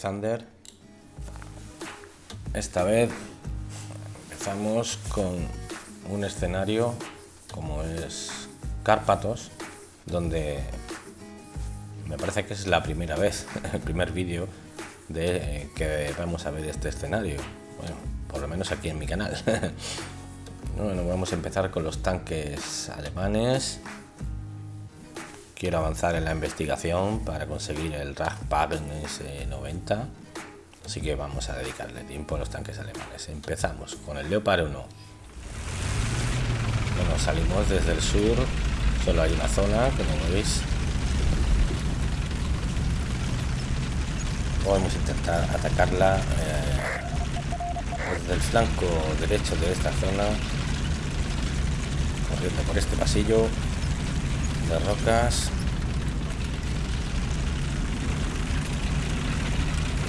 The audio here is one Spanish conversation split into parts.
Thunder. Esta vez empezamos con un escenario como es Cárpatos, donde me parece que es la primera vez, el primer vídeo de que vamos a ver este escenario. Bueno, por lo menos aquí en mi canal. bueno, vamos a empezar con los tanques alemanes quiero avanzar en la investigación para conseguir el Ragpag S90 así que vamos a dedicarle tiempo a los tanques alemanes. Empezamos con el Leopard 1 bueno salimos desde el sur. Solo hay una zona como veis. Podemos intentar atacarla eh, desde el flanco derecho de esta zona por este pasillo de rocas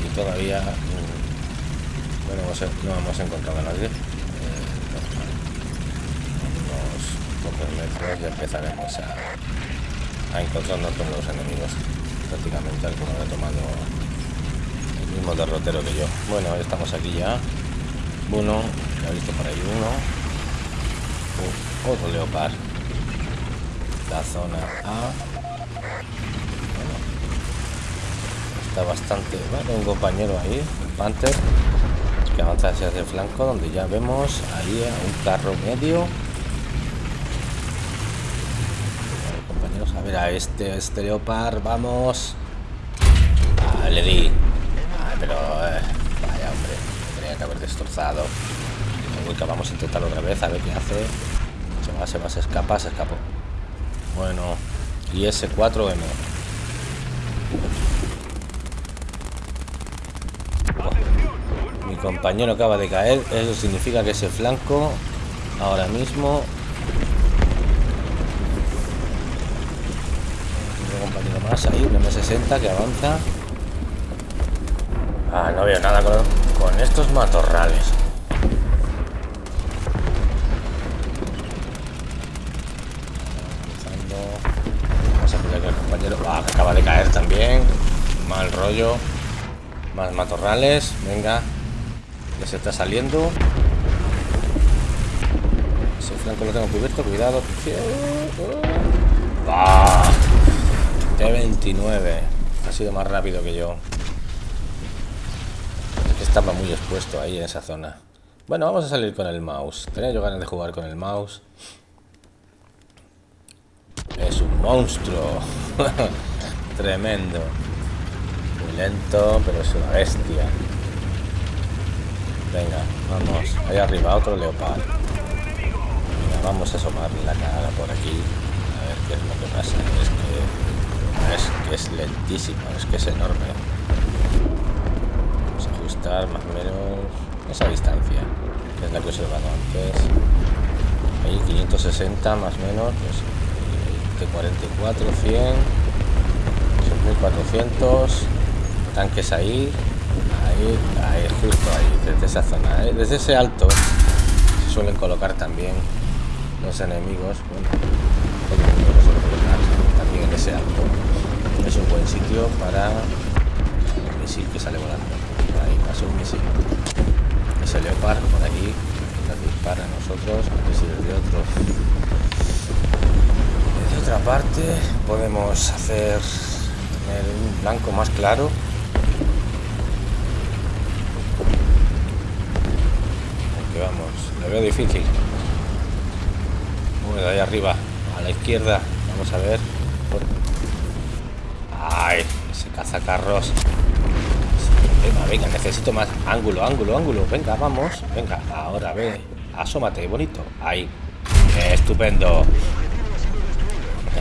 y todavía mm, bueno no hemos encontrado a nadie eh, unos pocos metros ya empezaremos a, a encontrarnos con los enemigos prácticamente alguno ha tomado el mismo derrotero que yo bueno estamos aquí ya uno ya he visto por ahí uno uh, otro leopard la zona A. Está bastante bueno un compañero ahí un panther que avanza hacia el flanco donde ya vemos ahí a un carro medio. Compañeros a ver a este este leopard vamos. Ah, le di. Ah, pero eh, vaya hombre tenía que haber destrozado. Vamos a intentar otra vez a ver qué hace. Se va se va se escapa se escapó bueno, y ese 4M. Mi compañero acaba de caer. Eso significa que ese flanco ahora mismo... Un compañero más ahí, un M60 que avanza. Ah, no veo nada con estos matorrales. acaba de caer también. Mal rollo. Más matorrales. Venga. Ya se está saliendo. Ese flanco lo tengo cubierto. Cuidado. ¡Ah! T29. Ha sido más rápido que yo. estaba muy expuesto ahí en esa zona. Bueno, vamos a salir con el mouse. Tenía yo ganas de jugar con el mouse. Es un monstruo. Tremendo. Lento, pero es una bestia. Venga, vamos. Ahí arriba otro leopardo. vamos a asomar la cara por aquí. A ver qué es lo que pasa. Es que es que es lentísimo, es que es enorme. Vamos a ajustar más o menos esa distancia, que es la que he observado antes. Ahí 560 más o menos, pues de 44, 100 1400 tanques ahí ahí, ahí justo ahí desde esa zona ¿eh? desde ese alto se suelen colocar también los enemigos bueno, también en ese alto. Es un buen sitio para el misil que sale volando. Ahí pasó un misil. Ese leopard por aquí nos dispara a nosotros a ver si desde otro de otra parte podemos hacer un blanco más claro Aunque vamos, veo difícil. Ahí arriba a la izquierda. Vamos a ver. Ay ese cazacarros. Venga, venga, necesito más. Ángulo, ángulo, ángulo. Venga, vamos, venga, ahora ve. Asómate, bonito, ahí. Estupendo.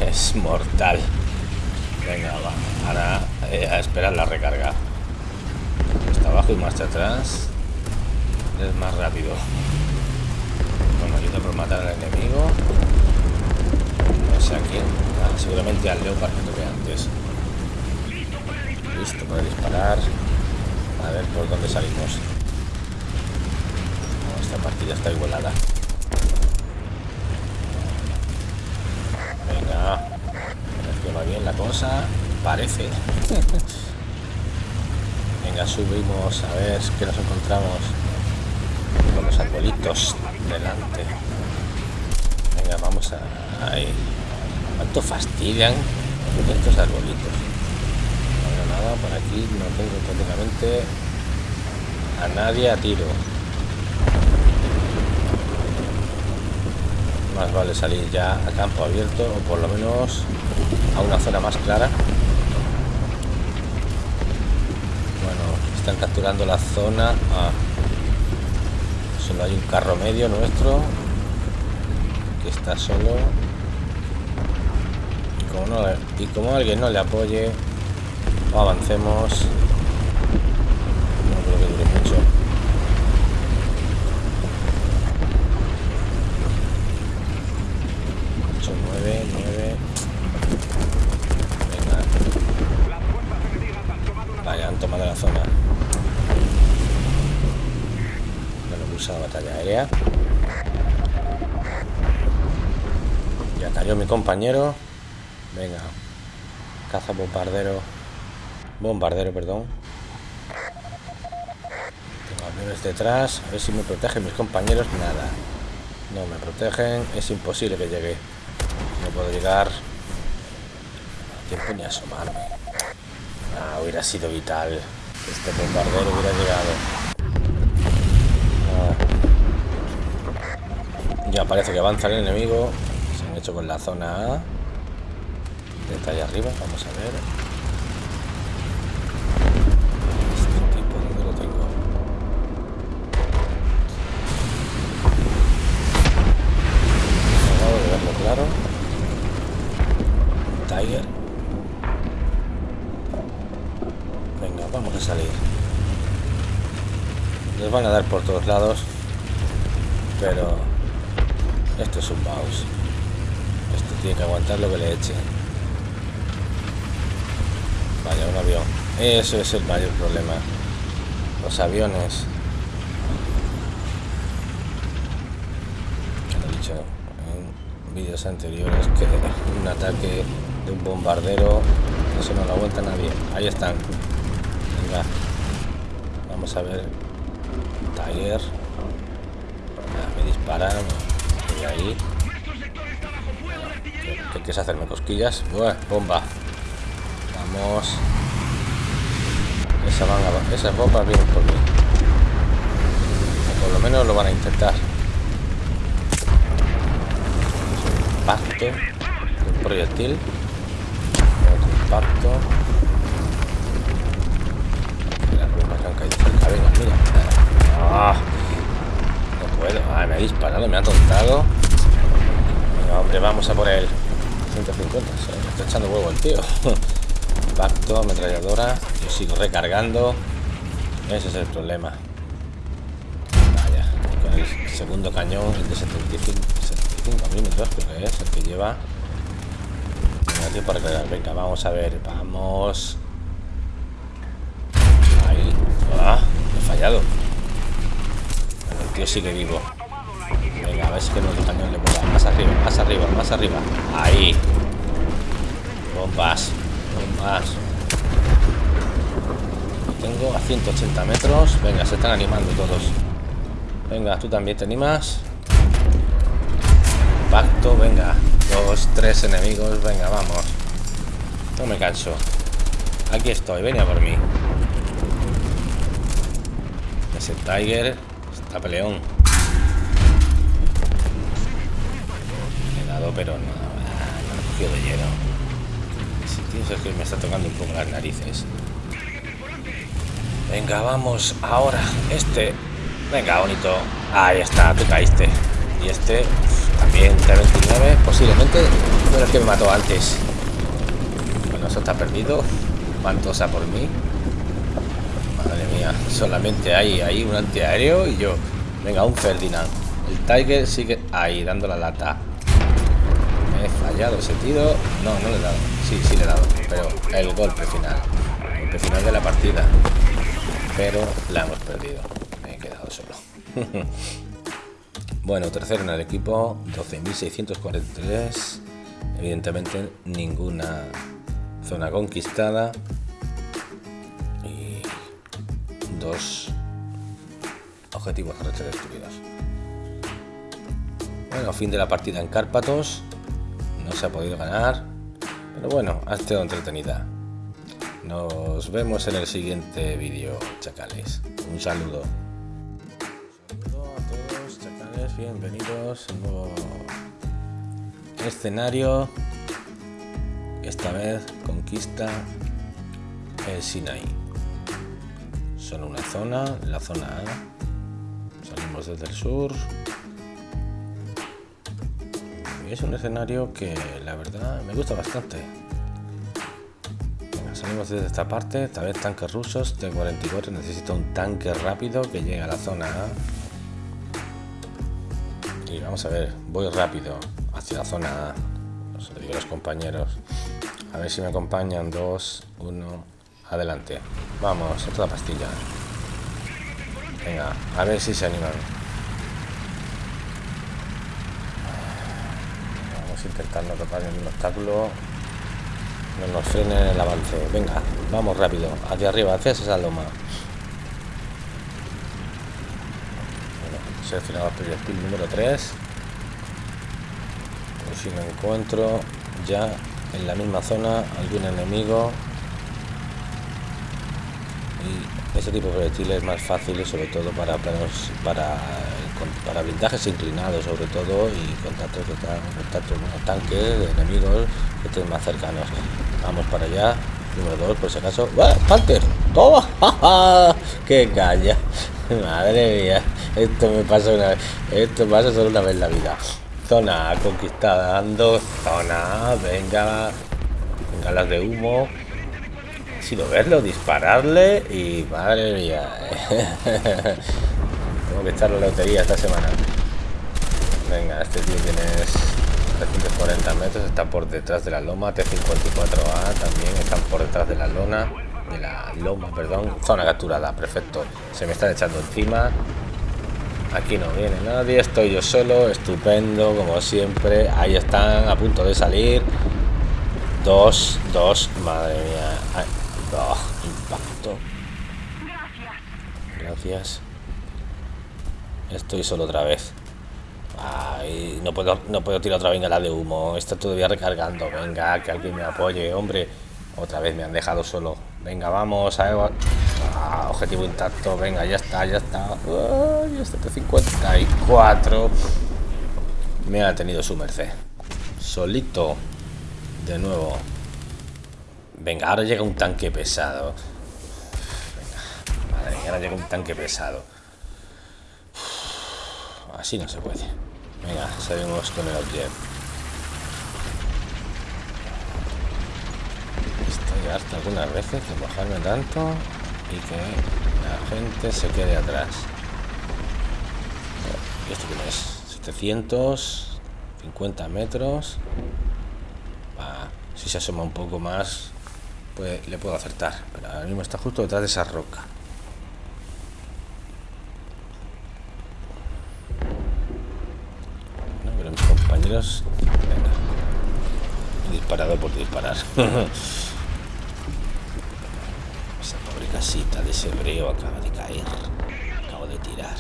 Es mortal. Venga, va. Ahora eh, a esperar la recarga. Está abajo y marcha atrás. Es más rápido. Por matar al enemigo. No sé a. Ah, seguramente al leopard que tuve antes. Listo para disparar. A ver por dónde salimos. esta partida está igualada. Venga. que va bien la cosa, parece. Venga, subimos a ver qué nos encontramos con los arbolitos delante. Vamos a... Ahí. ¿Cuánto fastidian estos arbolitos? No nada, por aquí no tengo prácticamente a nadie a tiro. Más vale salir ya a campo abierto o por lo menos a una zona más clara. Bueno, están capturando la zona. Ah, solo hay un carro medio nuestro está solo. Y como, alguien no le apoye, avancemos. No creo que dure mucho. 8, 9, 9. Venga. Han tomado la zona. Bueno, la batalla aérea. Ya cayó mi compañero. Venga. Caza bombardero. Bombardero, perdón. Tengo aviones detrás. A ver si me protegen mis compañeros. Nada. No me protegen. Es imposible que llegue. No puedo llegar. A tiempo ni asomarme. Ah, hubiera sido vital. Este bombardero hubiera llegado. Ah. Ya parece que avanza el enemigo. Hecho con la zona A. Detalle arriba, vamos a ver. Este tipo, ¿dónde lo tengo? De verlo claro. Tiger. Venga, vamos a salir. Les van a dar por todos lados. Pero esto es un mouse. Esto tiene que lo que le eche. Vaya, un avión. Eso es el mayor problema. Los aviones. Lo he dicho en vídeos anteriores que un ataque de un bombardero eso no lo aguanta nadie. Ahí están. Venga. Vamos a ver. Ya, me disparan. Y ahí. ¿Qué, qué quieres hacerme cosquillas? Bomba. Vamos. Esa esas bombas vienen por mí. Por lo menos lo van a intentar. Impacto. Un proyectil. Otro impacto. Las que han caído cerca. Venga, mira. Ah, no puedo. Ah, me ha disparado, me ha tontado. Hombre, vamos a por él. 150. Se me está echando huevo el tío. Impacto, ametralladora. Yo sigo recargando. Ese es el problema. Vaya, con el segundo cañón, el de 75, 75 milímetros, creo que es el que lleva. No tiempo para recargar. Venga, vamos a ver. Vamos. Ahí. Ah, he fallado. El tío sigue vivo. Ver si que nuestro cañón le mola. Más arriba, más arriba, más arriba. Ahí. Bombas. Bombas. Tengo a 180 metros. Venga, se están animando todos. Venga, tú también te animas. Pacto, venga. Dos, tres enemigos. Venga, vamos. No me canso. Aquí estoy, venía por mí. Ese Tiger está peleón. Pero no, no lo he cogido de lleno. Si es que me está tocando un poco las narices. Venga, vamos. Ahora, este. Venga, bonito. Ahí está, tú caíste. Y este también T29. Posiblemente fue el que me mató antes. Bueno, eso está perdido. Mantosa por mí. Madre mía, solamente hay ahí un antiaéreo y yo. Venga, un Ferdinand. El Tiger sigue ahí, dando la lata. Fallado ese tiro. No, no le he dado. Sí, sí le he dado. Pero el golpe final. El golpe final de la partida. Pero la hemos perdido. Me he quedado solo. bueno, tercero en el equipo. 12.643. Evidentemente ninguna Zona conquistada. Y dos objetivos terrestres destruidos. Bueno, fin de la partida en Cárpatos. No se ha podido ganar. Pero bueno, ha estado entretenida. Nos vemos en el siguiente vídeo, chacales. Un saludo. Saludo a todos, chacales. Bienvenidos a un nuevo escenario. Esta vez conquista el Sinai. Solo una zona, la zona A. Salimos desde el sur. Es un escenario que la verdad me gusta bastante. salimos desde esta parte, esta vez tanques rusos T-44. Necesito un tanque rápido que llegue a la zona A. Y vamos a ver, voy rápido hacia la zona a los compañeros. A ver si me acompañan. Dos, uno, adelante. Vamos, otra pastilla. Venga, a ver si se animan. Intentar no tocar ningún obstáculo. No nos frenen el avance. Venga, vamos rápido. Hacia arriba, hacia esa loma. Bueno, seleccionado el proyectil número 3. Por si no encuentro ya en la misma zona algún enemigo y ese tipo de proyectiles más fáciles sobre todo para planos para para blindajes inclinados sobre todo y contactos contactos bueno, tanques de enemigos que estén más cercanos vamos para allá número 2 por si acaso ¡Ah, Panther ¡toma! ¡qué calla! madre mía esto me pasa una vez esto pasa solo una vez en la vida Zona conquistada, dando zona, venga, venga las de humo. Ha sido verlo, dispararle y madre mía. Tengo que echar la lotería esta semana. Venga, este tío tiene 340 metros, está por detrás de la loma, T54A también están por detrás de la lona, de la loma, perdón, zona capturada, perfecto. Se me están echando encima, Aquí no viene nadie, estoy yo solo, estupendo, como siempre. Ahí están, a punto de salir. Dos, dos, madre mía. Oh, impacto. Gracias. Estoy solo otra vez. Ay, no puedo, no puedo tirar otra la de humo. Está todavía recargando. Venga, que alguien me apoye, hombre. Otra vez me han dejado solo. Venga, vamos a... Ah, objetivo intacto. Venga, ya está, ya está. Ay, este T54. Me ha tenido su merced. Solito. De nuevo. Venga, ahora llega un tanque pesado. Venga, madre ahora llega un tanque pesado. Así no se puede. Venga, salimos con el objeto. hasta algunas veces de bajarme tanto y que la gente se quede atrás. ¿Y esto quién es? 750 metros. si se asoma un poco más, pues le puedo acertar. Pero ahora mismo está justo detrás de esa roca. No, pero Disparado por disparar. casita de ese hebreo acaba de caer. Acabo de tirar.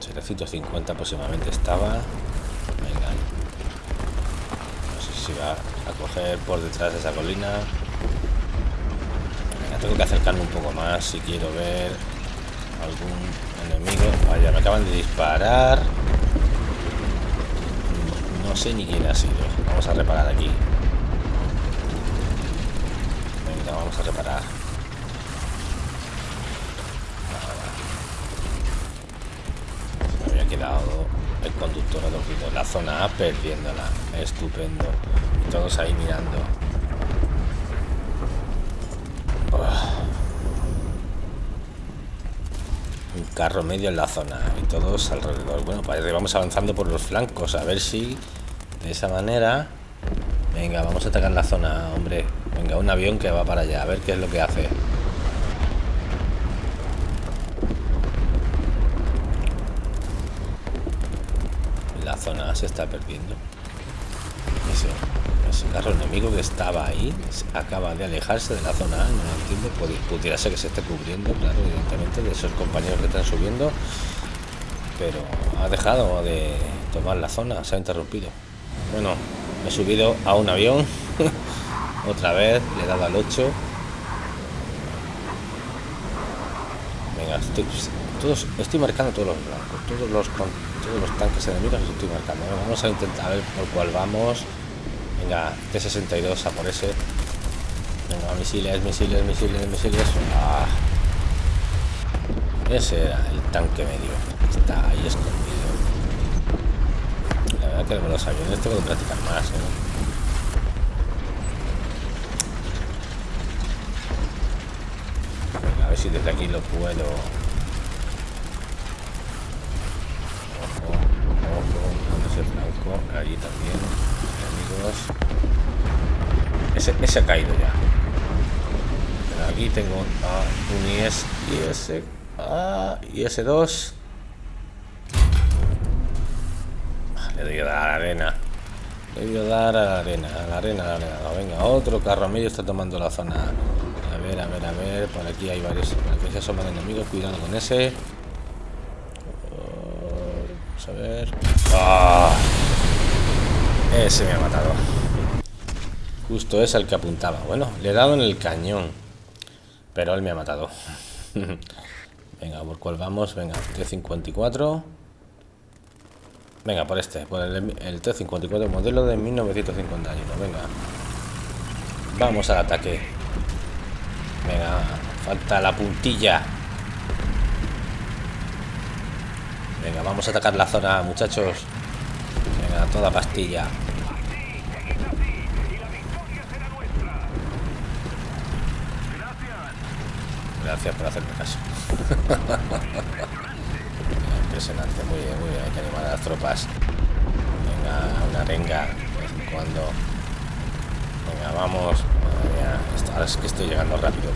750 aproximadamente estaba. Venga. No sé si va a coger por detrás de esa colina. Tengo que acercarme un poco más si quiero ver algún enemigo. Vaya, me acaban de disparar. No sé ni quién ha sido. Vamos a reparar aquí. Venga, vamos a reparar. quedado el conductor adormido. La zona A perdiéndola. Estupendo. Todos ahí mirando. Un carro medio en la zona y todos alrededor. Bueno, parece vamos avanzando por los flancos a ver si de esa manera. Venga, vamos a atacar la zona, hombre. Venga, un avión que va para allá, a ver qué es lo que hace. se está perdiendo. ese carro enemigo que estaba ahí acaba de alejarse de la zona no lo entiendo, pudiera ser que se esté cubriendo, claro, evidentemente, de esos compañeros que están subiendo, pero ha dejado de tomar la zona, se ha interrumpido. Bueno, he subido a un avión, otra vez, le he dado al 8. Venga, estoy, estoy marcando todos los blancos, todos los, todos los tanques enemigos estoy marcando. vamos a intentar ver por cuál vamos. Venga, T-62 a por ese. Venga, misiles, misiles, misiles, misiles. Ah. Ese era el tanque medio. Está ahí escondido. Verdad que los aviones tengo que practicar más, ¿eh? a ver si desde aquí lo puedo. Ojo ojo ese flanco allí también amigos ese, ese ha caído ya. Pero aquí tengo un IS IS ah, IS2 le doy a la arena le a dar a la arena a la arena a la arena venga otro carro medio está tomando la zona a ver, a ver, a ver. Por aquí hay varios. Por aquí se asoman enemigos. Cuidado con ese. Vamos a ver. ¡Ah! Ese me ha matado. Justo es el que apuntaba. Bueno, le he dado en el cañón. Pero él me ha matado. Venga, ¿por cuál vamos? Venga, T-54. Venga, por este. Por el, el T-54 modelo de 1951. Venga. Vamos al ataque. Venga, falta la puntilla. Venga, vamos a atacar la zona, muchachos. Venga, toda pastilla. Gracias por hacerme caso. Impresionante, muy bien, muy bien. Hay que animar a las tropas. Venga, una renga de vez en cuando. Venga, vamos. Ahora es que estoy llegando rápido.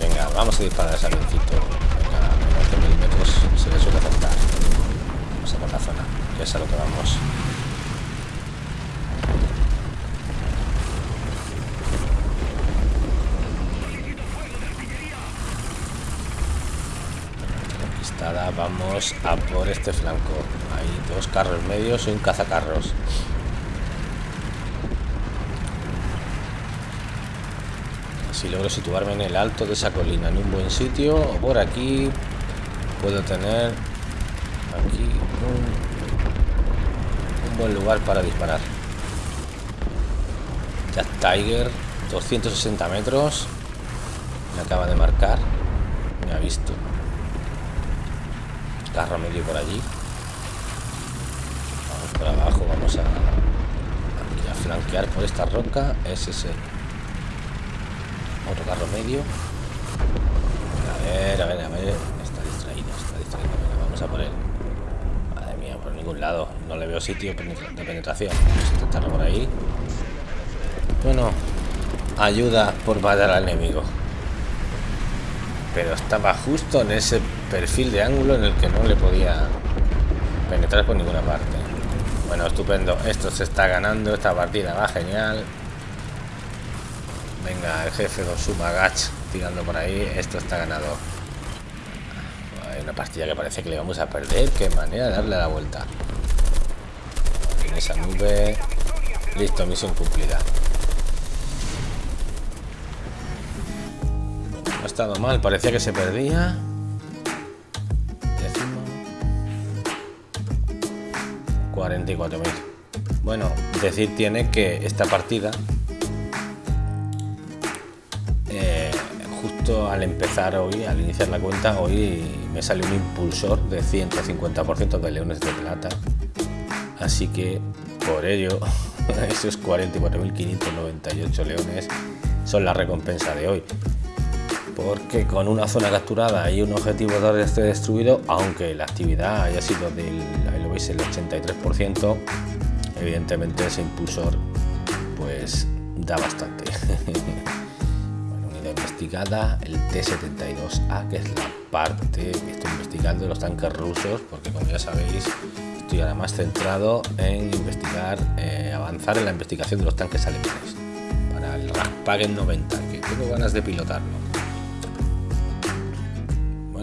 Venga, vamos a disparar ese avioncito. Venga, a 11 milímetros se le suele acertar. Vamos a por la zona, que es a lo que vamos. Conquistada, vamos a por este flanco. Hay dos carros medios y un cazacarros. si logro situarme en el alto de esa colina en un buen sitio. O por aquí puedo tener aquí un, un buen lugar para disparar. Jack Tiger 260 metros. Me acaba de marcar. Me ha visto carro medio por allí vamos por abajo vamos a, a flanquear por esta roca es ese otro carro medio. A ver, a ver, a ver. Está distraído, está distraído. vamos a por él. Madre mía, por ningún lado. No le veo sitio de penetración. Vamos a intentarlo por ahí. Bueno, ayuda por matar al enemigo. Pero estaba justo en ese perfil de ángulo en el que no le podía penetrar por ninguna parte. Bueno, estupendo. Esto se está ganando. Esta partida va genial. Venga, el jefe con su magach tirando por ahí. Esto está ganado. Hay una pastilla que parece que le vamos a perder. Qué manera de darle la vuelta. En esa nube. Listo, misión cumplida. Estado mal, parecía que se perdía. 44.000. Bueno, decir tiene que esta partida al empezar hoy, al iniciar la cuenta, hoy me sale un impulsor de 150% de leones de plata. Así que por ello, esos 44.598 leones son la recompensa de hoy. Porque con una zona capturada y un objetivo de este destruido, aunque la actividad haya sido del, ahí lo veis, el 83%, evidentemente ese impulsor pues da bastante. investigada el T-72A, que es la parte que estoy investigando de los tanques rusos, porque como ya sabéis, estoy ahora más centrado en investigar, eh, avanzar en la investigación de los tanques alemanes para el Raspagen 90, que tengo ganas de pilotarlo.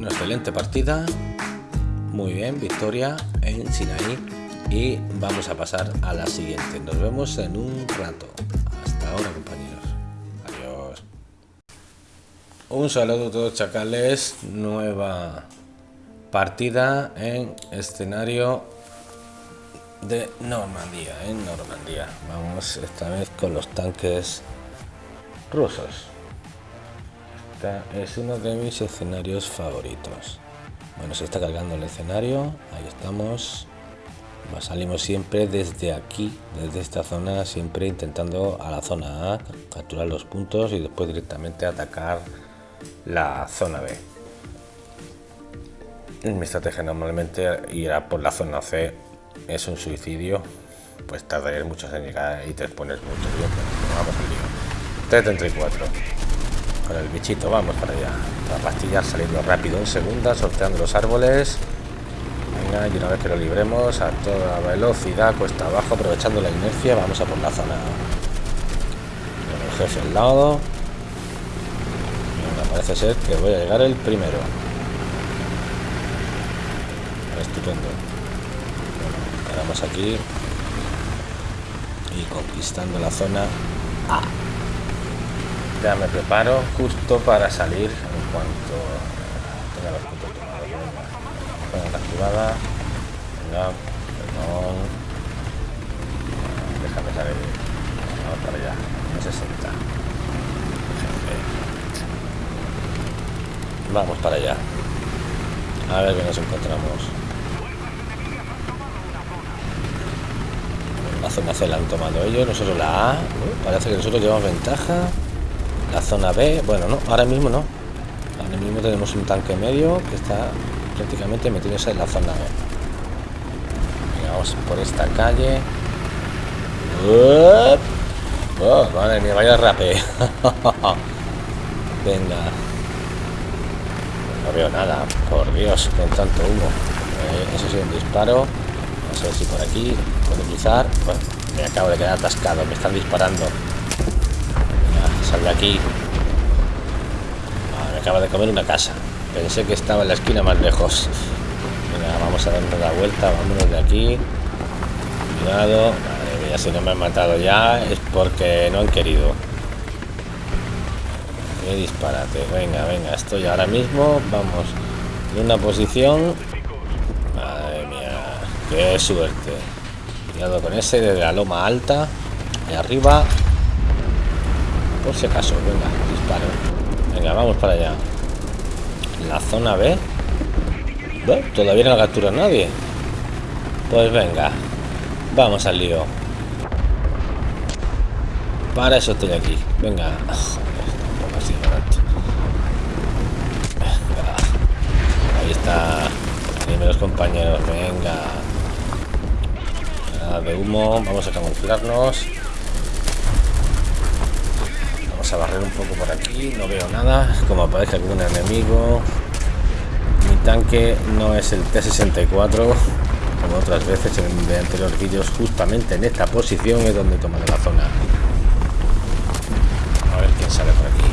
Bueno, excelente partida, muy bien, victoria en Sinaí y vamos a pasar a la siguiente. Nos vemos en un rato. Hasta ahora, compañeros. Adiós. Un saludo a todos chacales, nueva partida en escenario de Normandía, en Normandía. Vamos esta vez con los tanques rusos. Este es uno de mis escenarios favoritos. Bueno, se está cargando el escenario, ahí estamos. Salimos siempre desde aquí, desde esta zona, siempre intentando a la zona A, capturar los puntos y después directamente atacar la zona B mi estrategia normalmente irá por la zona C. Es un suicidio. Pues tardaré muchos en llegar y te pones mucho bien, vamos al lío. T-34. Con el bichito, vamos para allá. Para pastillar saliendo rápido en segunda, sorteando los árboles. Venga, y una vez que lo libremos a toda velocidad, cuesta abajo, aprovechando la inercia, vamos a por la zona. El jefe al lado. parece ser que voy a llegar el primero estupendo bueno, aquí y conquistando la zona A ya me preparo justo para salir en cuanto tenga los puntos tomados venga, activada venga, perdón déjame salir vamos para allá 60 vamos para allá a ver qué nos encontramos La zona C la han tomado ellos, nosotros la A. Parece que nosotros llevamos ventaja. La zona B, bueno, no, ahora mismo no. Ahora mismo tenemos un tanque medio que está prácticamente metiéndose en la zona B. vamos por esta calle. Oh, madre mía, vaya rape. Venga. No veo nada, por Dios, con tanto humo. Eh, eso sí, un disparo. Vamos a ver si por aquí puedo cruzar. Bueno, me acabo de quedar atascado, me están disparando. De aquí. Me acaba de comer una casa. Pensé que estaba en la esquina más lejos. Venga, vamos a darnos la vuelta, vámonos de aquí. Cuidado. Madre mía, si no me han matado ya es porque no han querido. Qué disparate. Venga, venga, estoy ahora mismo. Vamos en una posición Qué suerte. Cuidado con ese de la loma alta. De arriba. Por si acaso, venga, disparo. Venga, vamos para allá. La zona B. todavía no captura nadie. Pues venga. Vamos al lío. Para eso estoy aquí. Venga. Ahí está. Dime los compañeros. Venga de humo vamos a camuflarnos a barrer un poco por aquí no veo nada como aparece algún enemigo. Mi tanque no es el T-64 como otras veces en anteriores vídeos justamente en esta posición es donde tomaré la zona. A ver quién sale por aquí.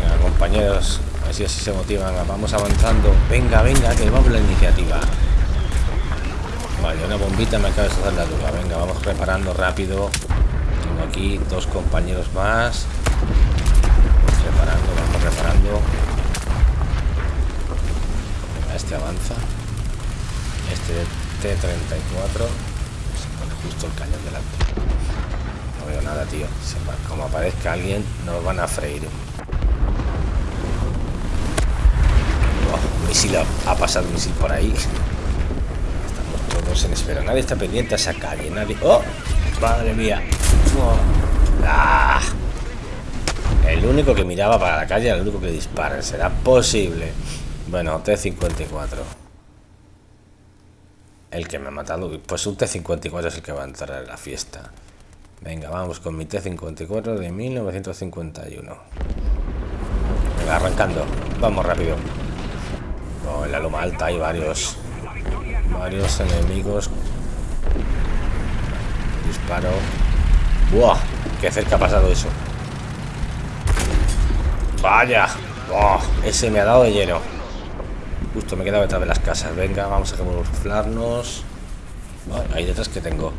Venga compañeros así así se motivan. Vamos avanzando. Venga venga que vamos la iniciativa. Vale, una bombita me acaba de hacer la duda. Venga, vamos reparando rápido. Aquí dos compañeros más. Reparando, vamos reparando. Este avanza. Este T-34 se pone justo el cañón delante. No veo nada, tío. Como aparezca alguien, nos van a freír. Misil ha, ha pasado un misil por ahí todos en espera. Nadie está pendiente a esa calle. Nadie. ¡Oh! Madre mía. Oh. ¡Ah! El único que miraba para la calle el único que dispara. ¿Será posible? Bueno, T-54. El que me ha matado. Pues un T-54 es el que va a entrar en la fiesta. Venga, vamos con mi T-54 de 1951. Venga, arrancando. Vamos rápido. Oh, en la loma alta hay varios Varios enemigos. Disparo. ¡Buah! ¡Qué cerca ha pasado eso! ¡Vaya! ¡Oh! Ese me ha dado de lleno. Justo me he quedado detrás de las casas. Venga, vamos a camuflarnos. ahí detrás que tengo.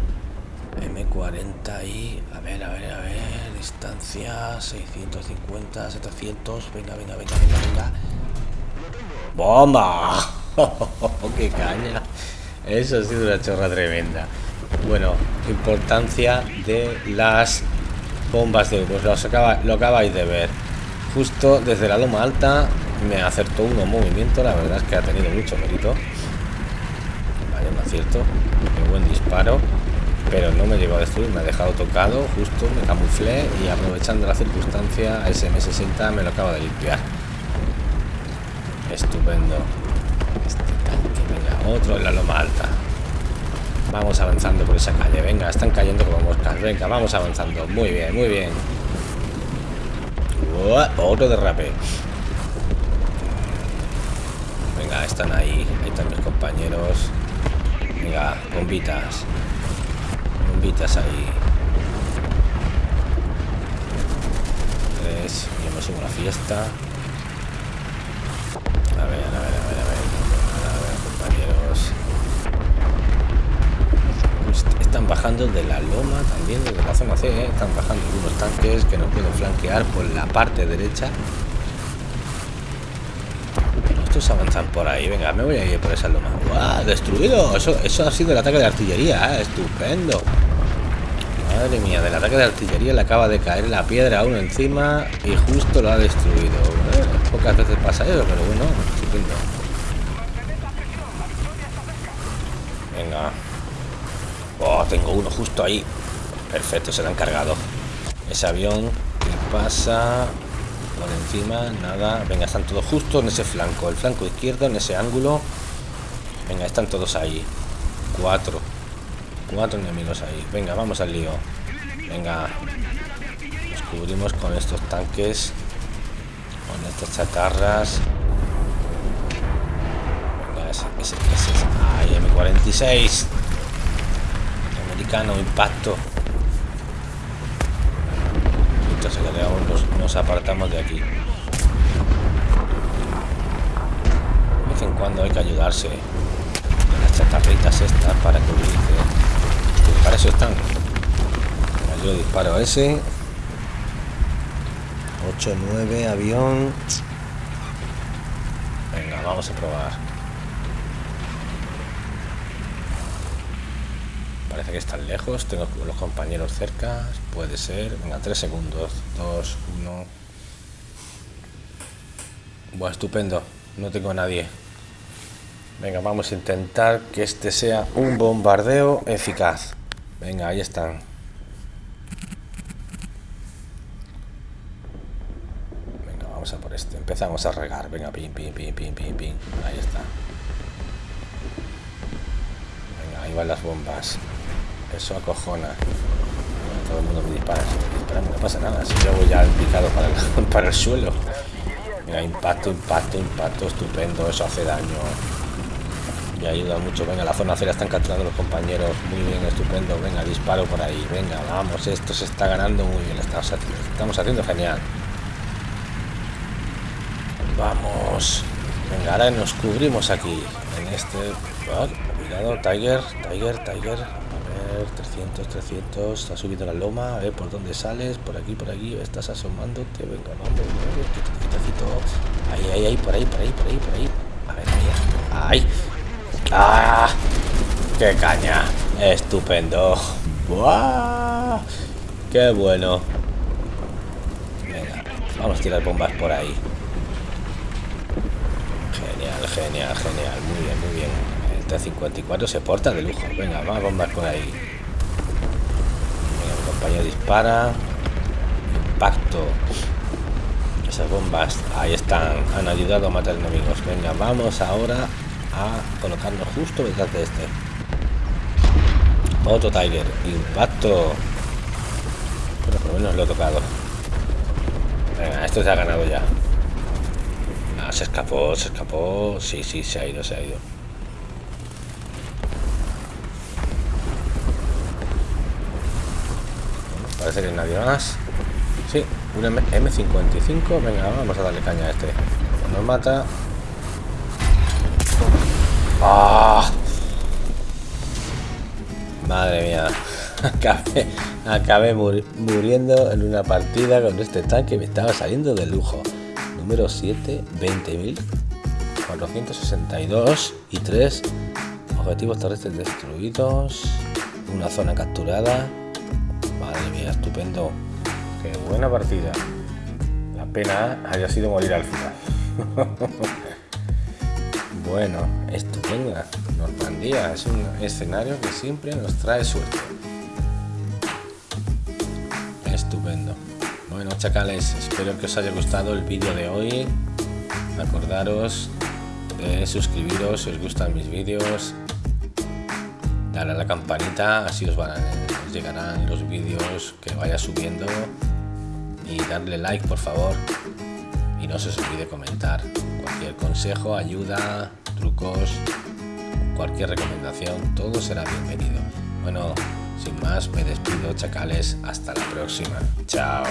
M40 y... A ver, a ver, a ver. Distancia 650, 700. Venga, venga, venga, venga, venga. ¡Bomba! ¡Qué caña! Eso ha sido una chorra tremenda. Bueno, importancia de las bombas de pues lo, lo acabáis de ver. Justo desde la loma alta me acertó uno movimiento. La verdad es que ha tenido mucho mérito. Vale, un acierto. Qué buen disparo pero no me llegó a destruir, me ha dejado tocado, justo me camuflé y aprovechando la circunstancia, ese M60 me lo acaba de limpiar. Estupendo. Venga, otro en la loma alta. Vamos avanzando por esa calle, venga, están cayendo como moscas, venga, vamos avanzando. Muy bien, muy bien. otro derrape. Venga, están ahí, ahí están mis compañeros. Venga, bombitas bombitas ahí. Tres, yo me subo a la fiesta. A ver, a ver, a ver, de la loma también, desde la zona C, están bajando algunos tanques que nos pueden flanquear por la parte derecha. Estos avanzan por ahí, venga, me voy a ir por esa loma. ¡Guau! ¡Destruido! Eso, eso ha sido el ataque de artillería, ¿eh? estupendo. Madre mía, del ataque de artillería le acaba de caer la piedra a uno encima y justo lo ha destruido. Eh, pocas veces pasa eso, pero bueno, estupendo. Venga. Oh, tengo uno justo ahí. Perfecto, se lo han cargado. Ese avión, ¿qué pasa? Por encima, nada. Venga, están todos justo en ese flanco. El flanco izquierdo, en ese ángulo. Venga, están todos ahí. Cuatro. Cuatro enemigos ahí. Venga, vamos al lío. Venga. Nos cubrimos con estos tanques. Con estas chatarras. Venga, ese, ese, ese. Ay, M46. Impacto. Entonces nos, nos apartamos de aquí. De vez en cuando hay que ayudarse. Las chatarritas estas para cubrirse para eso están yo disparo ese 8 9 avión venga vamos a probar parece que están lejos tengo los compañeros cerca puede ser venga 3 segundos 2 1 bueno estupendo no tengo nadie venga vamos a intentar que este sea un bombardeo eficaz Venga, ahí están. Venga, vamos a por este. Empezamos a regar. Venga, pim, pim, pim, pim, pim, pim. Ahí está. Ahí van las bombas. Eso acojona. todo el mundo me dispara. no pasa nada. Si yo voy ya picado para el, para el suelo. Mira, impacto, impacto, impacto. Estupendo. Eso hace daño y ayuda mucho. Venga, la zona cera están capturando los compañeros. Muy bien, estupendo. Venga, disparo por ahí. Venga, vamos, esto se está ganando muy bien. Estamos, estamos haciendo genial. Vamos. Venga, ahora nos cubrimos aquí. En este... cuidado, Tiger, Tiger, Tiger. A ver, 300, 300. Ha subido la loma. A ver por dónde sales. Por aquí, por aquí. Estás asomándote. Venga, vamos. Ahí, ahí, ahí, por ahí, por ahí, por ahí, por ahí. A ver, ahí. Ahí. ¡Ah! ¡Qué caña! ¡Estupendo! ¡Buah! ¡Qué bueno! Venga, vamos a tirar bombas por ahí. Genial, genial, genial. Muy bien, muy bien. El T-54 se porta de lujo. Venga, más bombas por ahí. Compañero dispara. Impacto. Esas bombas, ahí están. Han ayudado a matar enemigos. Venga, vamos ahora a colocarlo justo detrás de este otro Tiger impacto pero por lo menos lo he tocado venga esto se ha ganado ya ah, se escapó se escapó sí sí se ha ido se ha ido nadie más. Sí, un M55. Venga, vamos a darle caña a este. Nos mata. ¡Ah! Madre mía. Acabé, acabé muriendo en una partida con este tanque. Me estaba saliendo de lujo. Número 7, 20.462 y 3 objetivos terrestres destruidos. Una zona capturada. Estupendo. Qué buena partida. La pena haya sido morir al final. bueno, estupenda. Normandía es un escenario que siempre nos trae suerte. Estupendo. Bueno, chacales, espero que os haya gustado el vídeo de hoy. Acordaros de suscribiros si os gustan mis vídeos. Dar a la campanita, así os, os llegarán los vídeos que vaya subiendo. Y darle like, por favor. Y no se os olvide comentar. Cualquier consejo, ayuda, trucos, cualquier recomendación, todo será bienvenido. Bueno, sin más, me despido, chacales. Hasta la próxima. Chao.